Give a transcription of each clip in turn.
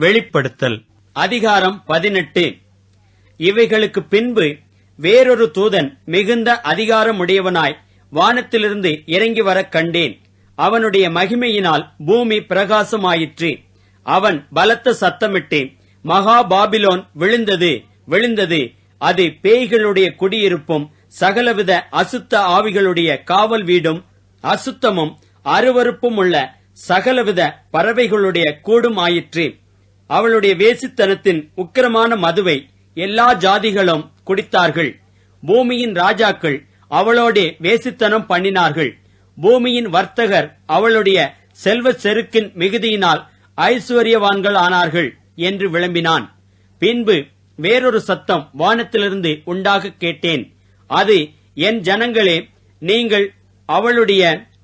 வெளிப்படுத்தல். அதிகாரம் பதினெட்டு. இவைகளுக்கு பின்பு வேறொரு தூதன் மிகுந்த அதிகாரமுடையவனாய் வானத்திலிருந்து இறங்கி வரக் கண்டேன். அவனுடைய மகிமையினால் பூமி பிரகாசமாயிற்று. அவன் பலத்த சத்தமிட்டு மகா பாபிலோன் விழுந்தது விழுந்தது. அது பேய்களுடைய குடியிருப்பும் சகலவித அசுத்த ஆவிகளுடைய காவல் வீடும் அசுத்தமும் அருவருப்பும் உள்ள சகலவித பறவைகளுடைய கூடும் ஆயிற்று. அவளுடைய வேசித்தனத்தின் உக்கிரமான மதுவை எல்லா ஜாதிகளும் குடித்தார்கள். பூமியின் ராஜாக்கள் அவளோடே வேசித்தனம் பண்ணினார்கள். பூமியின் வர்த்தகர் அவளுடைய செல்வ செருக்கின் மிகுதியினால் ஐஸ்வர்யவான்கள் ஆனார்கள் என்று விளம்பினான். பின்பு வேறொரு சத்தம் வானத்திலிருந்து உண்டாக கேட்டேன். அது என் ஜனங்களே நீங்கள் அவளுடைய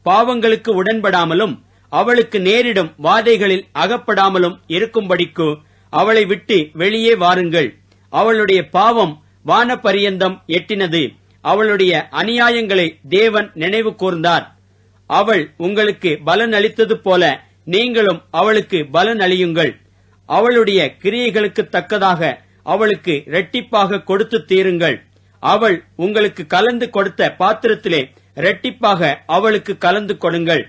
பாவங்களுக்கு உடன்படாமலும் அவளுக்கு நேரிடும் வாதைகளில் அகப்படாமலும் இருக்கும்படிக்கு அவளை விட்டு வெளியே வாருங்கள். அவளுடைய பாவம் வானபரியந்தம் எட்டினது. அவளுடைய அநியாயங்களை தேவன் நினைவு கூர்ந்தார். அவள் உங்களுக்கு பலன் அளித்தது போல நீங்களும் அவளுக்கு பலன் அளியுங்கள் அவளுடைய கிரியைகளுக்கு தக்கதாக அவளுக்கு இரட்டிப்பாக கொடுத்து தீருங்கள். அவள் உங்களுக்கு கலந்து கொடுத்த பாத்திரத்திலே இரட்டிப்பாக அவளுக்கு கலந்து கொடுங்கள்.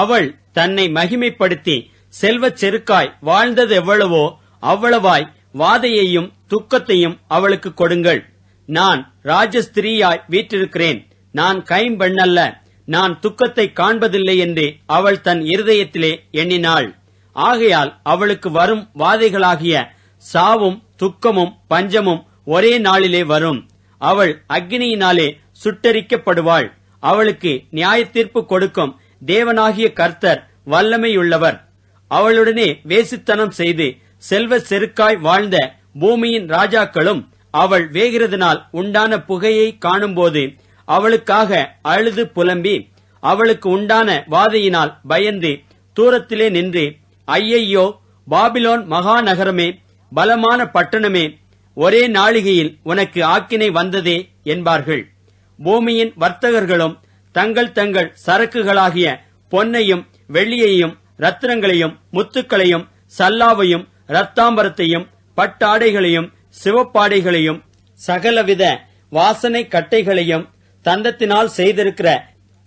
அவள் தன்னை மகிமைப்படுத்தி செல்வச் செருக்காய் வாழ்ந்தது எவ்வளவோ அவ்வளவாய் வாதையையும் துக்கத்தையும் அவளுக்கு கொடுங்கள். நான் ராஜஸ்திரீயாய் வீற்றிருக்கிறேன். நான் கைம்பெண்ணல்ல நான் துக்கத்தை காண்பதில்லை என்று அவள் தன் இருதயத்திலே எண்ணினாள். ஆகையால் அவளுக்கு வரும் வாதைகளாகிய சாவும் துக்கமும் பஞ்சமும் ஒரே நாளிலே வரும். அவள் அக்னியினாலே சுட்டரிக்கப்படுவாள். அவளுக்கு நியாய தீர்ப்பு கொடுக்கும். தேவனாகிய கர்த்தர் வல்லமையுள்ளவர். அவளுடனே வேசித்தனம் செய்து செல்வ செருக்காய் வாழ்ந்த பூமியின் ராஜாக்களும் அவள் வேகிறதுனால் உண்டான புகையை காணும்போது அவளுக்காக அழுது புலம்பி அவளுக்கு உண்டான வாதையினால் பயந்து தூரத்திலே நின்று ஐயையோ பாபிலோன் மகாநகரமே பலமான பட்டணமே ஒரே நாளிகையில் உனக்கு ஆக்கினை வந்ததே என்பார்கள். பூமியின் வர்த்தகர்களும் தங்கள் தங்கள் சரக்குகளாகிய பொன்னையும் வெள்ளியையும் ரத்தினங்களையும் முத்துக்களையும் சல்லாவையும் ரத்தாம்பரத்தையும் பட்டாடைகளையும் சிவப்பாடைகளையும் சகலவித வாசனை கட்டைகளையும் தந்தத்தினால் செய்திருக்கிற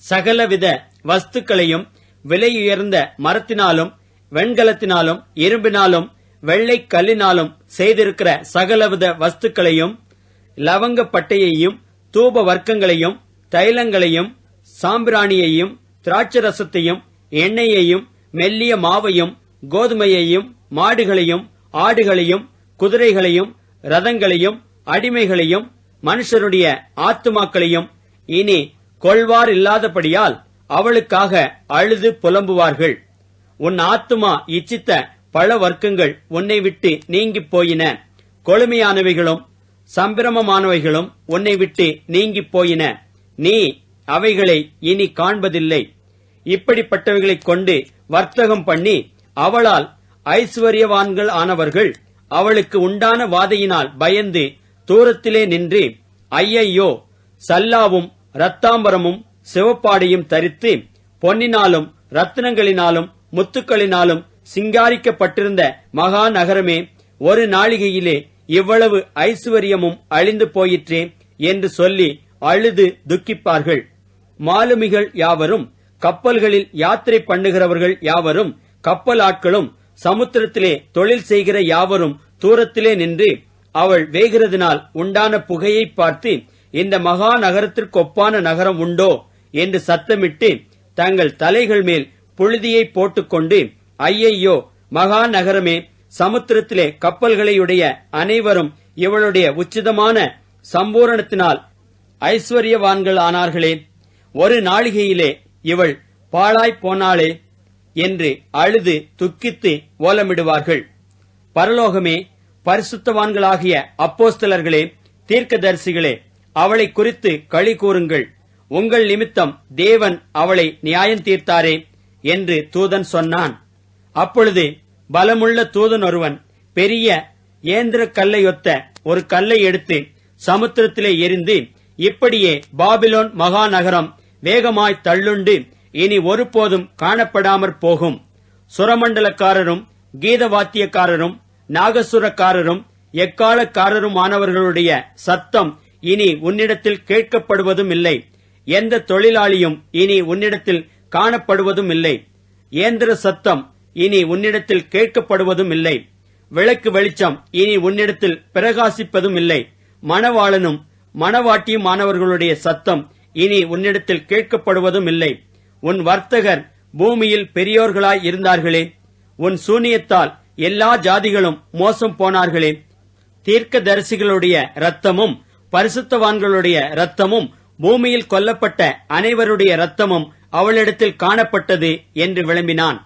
சகலவித வஸ்துக்களையும் விலையுயர்ந்த மரத்தினாலும் வெண்கலத்தினாலும் இரும்பினாலும் வெள்ளை கல்லினாலும் செய்திருக்கிற சகலவித வஸ்துக்களையும் லவங்கப்பட்டையையும் தூப வர்க்கங்களையும் தைலங்களையும் சாம்பிராணியையும் திராட்சரசத்தையும் எண்ணெயையும் மெல்லிய மாவையும் கோதுமையையும் மாடுகளையும் ஆடுகளையும் குதிரைகளையும் ரதங்களையும் அடிமைகளையும் மனுஷருடைய ஆத்துமாக்களையும் இனி கொள்வார் இல்லாதபடியால் அவளுக்காக அழுது புலம்புவார்கள். உன் ஆத்துமா இச்சித்த பல வர்க்கங்கள் உன்னை விட்டு நீங்கிப் போயின. கொழுமையானவைகளும் சம்பிரமமானவைகளும் உன்னை விட்டு நீங்கிப் போயின. நீ அவைகளை இனி காண்பதில்லை. இப்படிப்பட்டவைகளைக் கொண்டு வர்த்தகம் பண்ணி அவளால் ஐஸ்வர்யவான்கள் ஆனவர்கள் அவளுக்கு உண்டான வாதையினால் பயந்து தூரத்திலே நின்று ஐயையோ சல்லாவும் ரத்தாம்பரமும் சிவப்பாடையும் தரித்து பொன்னினாலும் ரத்தினங்களினாலும் முத்துக்களினாலும் சிங்காரிக்கப்பட்டிருந்த மகா நகரமே ஒரு நாளிகையிலே இவ்வளவு ஐஸ்வர்யமும் அழிந்து போயிற்றே என்று சொல்லி அழுது துக்கிப்பார்கள். மாலுமிகள் யாவரும் கப்பல்களில் யாத்திரை பண்ணுகிறவர்கள் யாவரும் கப்பல் ஆட்களும் சமுத்திரத்திலே தொழில் செய்கிற யாவரும் தூரத்திலே நின்று அவள் வேகிறதினால் உண்டான புகையை பார்த்து இந்த மகா நகரத்திற்கொப்பான நகரம் உண்டோ என்று சத்தமிட்டு தங்கள் தலைகள் மேல் புழுதியை போட்டுக்கொண்டு ஐயையோ மகா நகரமே சமுத்திரத்திலே கப்பல்களையுடைய அனைவரும் இவளுடைய உச்சிதமான சம்பூரணத்தினால் ஐஸ்வர்யவான்கள் ஆனார்களே. ஒரு நாளிகையிலே இவள் பாழாய்ப் போனாளே என்று அழுது துக்கித்து ஓலமிடுவார்கள். பரலோகமே பரிசுத்தவான்களாகிய அப்போஸ்தலர்களே தீர்க்கதரிசிகளே அவளை குறித்து களி கூறுங்கள். உங்கள் நிமித்தம் தேவன் அவளை நியாயம் தீர்த்தாரே என்று தூதன் சொன்னான். அப்பொழுது பலமுள்ள தூதன் ஒருவன் பெரிய ஏந்திர கல்லையொத்த ஒரு கல்லை எடுத்து சமுத்திரத்திலே எரிந்து இப்படியே பாபிலோன் மகாநகரம் வேகமாய் தள்ளுண்டு இனி ஒருபோதும் காணப்படாமற் போகும். சுரமண்டலக்காரரும் கீதவாத்தியக்காரரும் நாகசுரக்காரரும் எக்காலக்காரருமானவர்களுடைய சத்தம் இனி உன்னிடத்தில் கேட்கப்படுவதும் இல்லை எந்த தொழிலாளியும் இனி உன்னிடத்தில் காணப்படுவதும் இல்லை இயந்திர சத்தம் இனி உன்னிடத்தில் கேட்கப்படுவதும் இல்லை விளக்கு வெளிச்சம் இனி உன்னிடத்தில் பிரகாசிப்பதும் இல்லை மணவாளனும் மணவாட்டியுமானவர்களுடைய சத்தம் இனி உன்னிடத்தில் கேட்கப்படுவதும் இல்லை. உன் வர்த்தகர் பூமியில் பெரியோர்களாய் இருந்தார்களே. உன் சூனியத்தால் எல்லா ஜாதிகளும் மோசம் போனார்களே. தீர்க்கதரிசிகளுடைய இரத்தமும் பரிசுத்தவான்களுடைய இரத்தமும் பூமியில் கொல்லப்பட்ட அனைவருடைய இரத்தமும் அவளிடத்தில் காணப்பட்டது என்று விளம்பினான்.